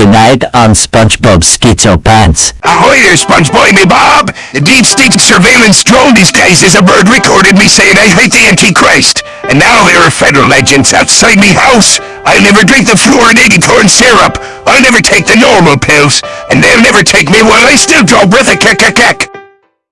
Tonight on SpongeBob Schizo Pants. Ahoy there, SpongeBob, me Bob! The deep state surveillance drone these days as a bird recorded me saying I hate the Antichrist. And now there are federal agents outside me house. I'll never drink the fluorinated corn syrup. I'll never take the normal pills. And they'll never take me while I still draw breath a kek